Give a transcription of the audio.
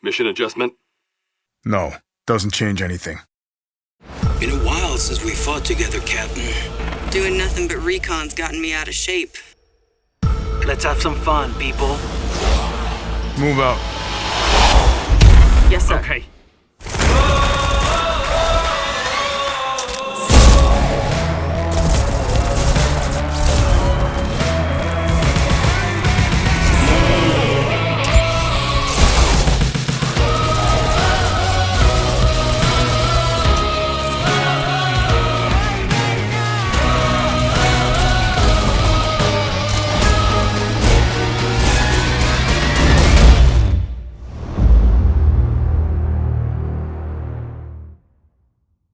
Mission adjustment? No, doesn't change anything. Been a while since we fought together, Captain. Doing nothing but recon's gotten me out of shape. Let's have some fun, people. Move out. Yes, sir. Okay,